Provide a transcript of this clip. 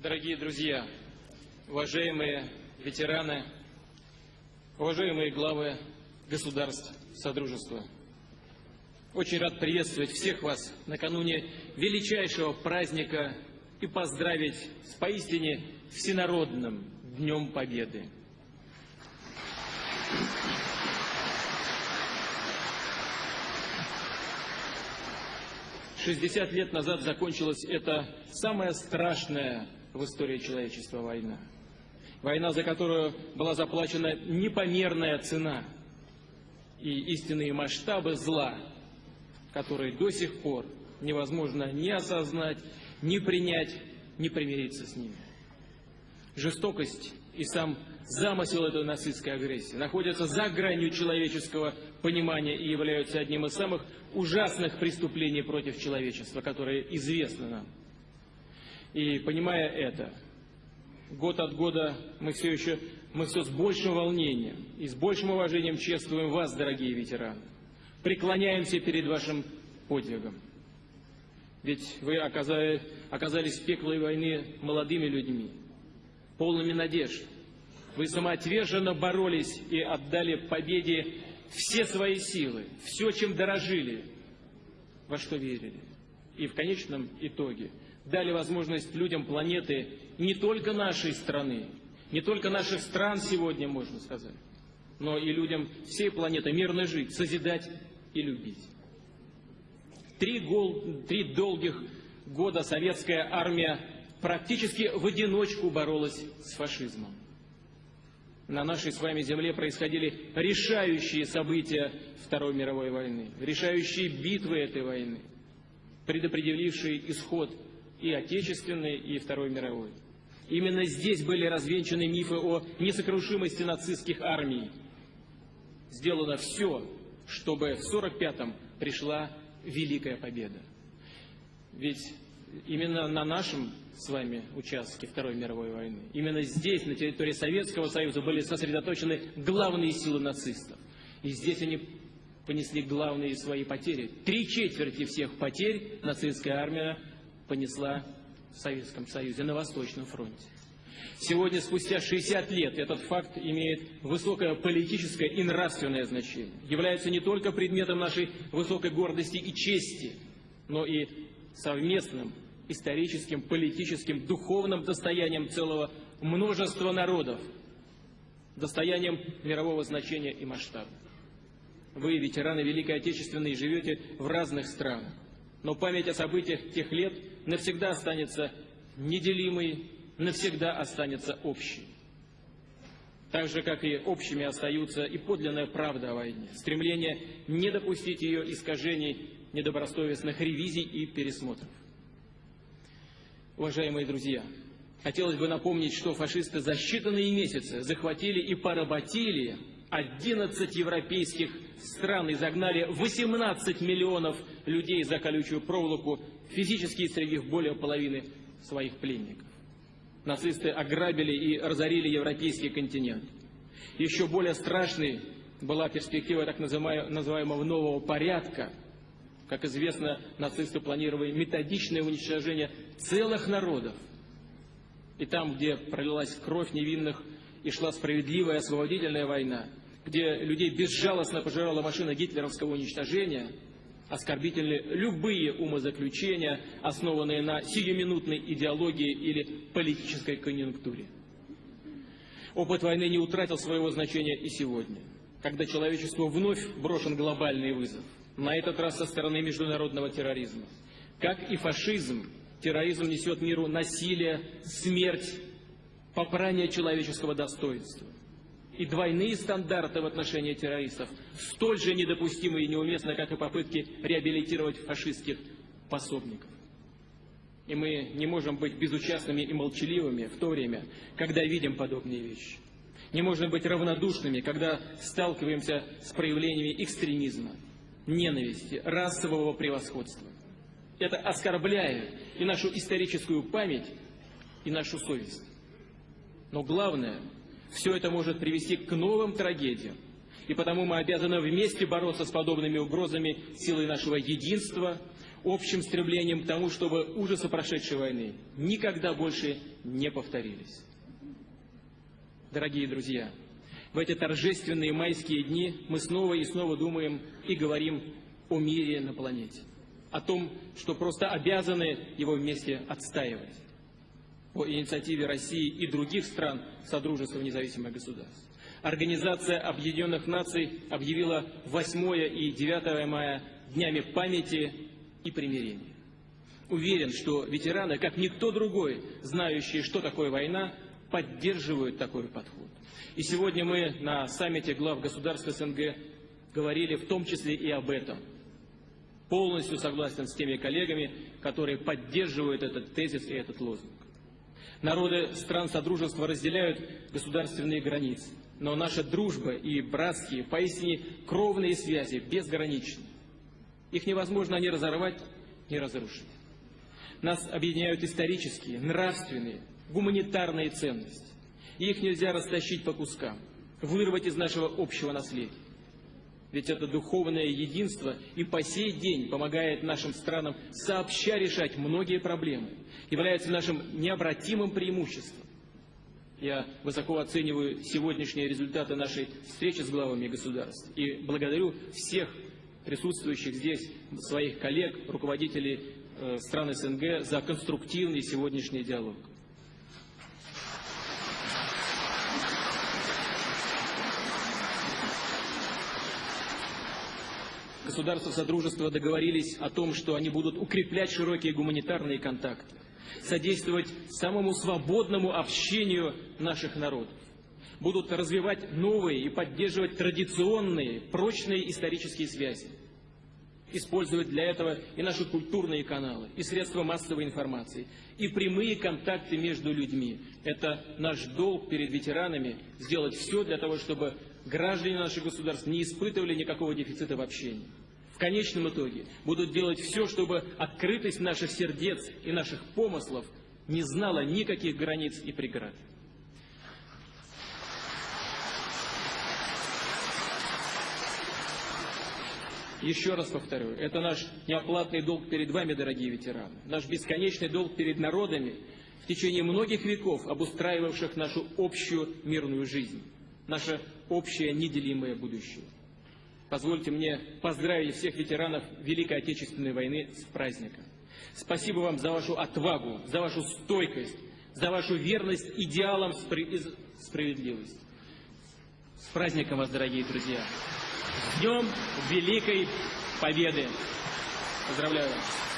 Дорогие друзья, уважаемые ветераны, уважаемые главы государств Содружества, очень рад приветствовать всех вас накануне величайшего праздника и поздравить с поистине всенародным Днем Победы. 60 лет назад закончилась эта самая страшная в истории человечества война. Война, за которую была заплачена непомерная цена и истинные масштабы зла, которые до сих пор невозможно ни осознать, ни принять, ни примириться с ними. Жестокость и сам замысел этой нацистской агрессии находятся за гранью человеческого понимания и являются одним из самых ужасных преступлений против человечества, которые известны нам. И понимая это, год от года мы все еще, мы все с большим волнением и с большим уважением чествуем вас, дорогие ветераны. Преклоняемся перед вашим подвигом. Ведь вы оказали, оказались в пеклой войны молодыми людьми, полными надежд. Вы самоотверженно боролись и отдали победе все свои силы, все, чем дорожили, во что верили. И в конечном итоге дали возможность людям планеты не только нашей страны, не только наших стран сегодня, можно сказать, но и людям всей планеты мирно жить, созидать и любить. Три, гол, три долгих года советская армия практически в одиночку боролась с фашизмом на нашей с вами земле происходили решающие события Второй мировой войны, решающие битвы этой войны, предопределившие исход и Отечественной, и Второй мировой. Именно здесь были развенчаны мифы о несокрушимости нацистских армий. Сделано все, чтобы в 1945-м пришла Великая Победа. Ведь именно на нашем с вами участке Второй мировой войны. Именно здесь, на территории Советского Союза, были сосредоточены главные силы нацистов. И здесь они понесли главные свои потери. Три четверти всех потерь нацистская армия понесла в Советском Союзе на Восточном фронте. Сегодня, спустя 60 лет, этот факт имеет высокое политическое и нравственное значение. Является не только предметом нашей высокой гордости и чести, но и совместным историческим, политическим, духовным достоянием целого множества народов, достоянием мирового значения и масштаба. Вы, ветераны Великой Отечественной, живете в разных странах, но память о событиях тех лет навсегда останется неделимой, навсегда останется общей. Так же, как и общими остаются и подлинная правда о войне, стремление не допустить ее искажений, недобросовестных ревизий и пересмотров. Уважаемые друзья, хотелось бы напомнить, что фашисты за считанные месяцы захватили и поработили 11 европейских стран и загнали 18 миллионов людей за колючую проволоку, физически них более половины своих пленников. Нацисты ограбили и разорили европейский континент. Еще более страшной была перспектива так называемого нового порядка – как известно, нацисты планировали методичное уничтожение целых народов. И там, где пролилась кровь невинных и шла справедливая освободительная война, где людей безжалостно пожирала машина гитлеровского уничтожения, оскорбительны любые умозаключения, основанные на сиюминутной идеологии или политической конъюнктуре. Опыт войны не утратил своего значения и сегодня, когда человечеству вновь брошен глобальный вызов на этот раз со стороны международного терроризма. Как и фашизм, терроризм несет миру насилие, смерть, попрание человеческого достоинства. И двойные стандарты в отношении террористов столь же недопустимы и неуместны, как и попытки реабилитировать фашистских пособников. И мы не можем быть безучастными и молчаливыми в то время, когда видим подобные вещи. Не можем быть равнодушными, когда сталкиваемся с проявлениями экстремизма, ненависти, расового превосходства. Это оскорбляет и нашу историческую память, и нашу совесть. Но главное, все это может привести к новым трагедиям. И потому мы обязаны вместе бороться с подобными угрозами силой нашего единства, общим стремлением к тому, чтобы ужасы прошедшей войны никогда больше не повторились. Дорогие друзья, в эти торжественные майские дни мы снова и снова думаем и говорим о мире на планете, о том, что просто обязаны его вместе отстаивать, по инициативе России и других стран Содружества независимых государств. Организация Объединенных Наций объявила 8 и 9 мая днями памяти и примирения. Уверен, что ветераны, как никто другой, знающие, что такое война, поддерживают такой подход. И сегодня мы на саммите глав государств СНГ говорили в том числе и об этом. Полностью согласен с теми коллегами, которые поддерживают этот тезис и этот лозунг. Народы стран Содружества разделяют государственные границы, но наша дружба и братские, поистине кровные связи безграничны. Их невозможно ни разорвать, ни разрушить. Нас объединяют исторические, нравственные, гуманитарные ценности. Их нельзя растащить по кускам, вырвать из нашего общего наследия. Ведь это духовное единство и по сей день помогает нашим странам сообща решать многие проблемы, является нашим необратимым преимуществом. Я высоко оцениваю сегодняшние результаты нашей встречи с главами государств и благодарю всех присутствующих здесь, своих коллег, руководителей э, стран СНГ за конструктивный сегодняшний диалог. Государства Содружества договорились о том, что они будут укреплять широкие гуманитарные контакты, содействовать самому свободному общению наших народов, будут развивать новые и поддерживать традиционные, прочные исторические связи, использовать для этого и наши культурные каналы, и средства массовой информации, и прямые контакты между людьми. Это наш долг перед ветеранами сделать все для того, чтобы граждане наших государств не испытывали никакого дефицита в общении. В конечном итоге будут делать все, чтобы открытость наших сердец и наших помыслов не знала никаких границ и преград. Еще раз повторю, это наш неоплатный долг перед вами, дорогие ветераны, наш бесконечный долг перед народами, в течение многих веков обустраивавших нашу общую мирную жизнь наше общее неделимое будущее. Позвольте мне поздравить всех ветеранов Великой Отечественной войны с праздником. Спасибо вам за вашу отвагу, за вашу стойкость, за вашу верность идеалам справедливости. С праздником вас, дорогие друзья! С Днем Великой Победы! Поздравляю вас!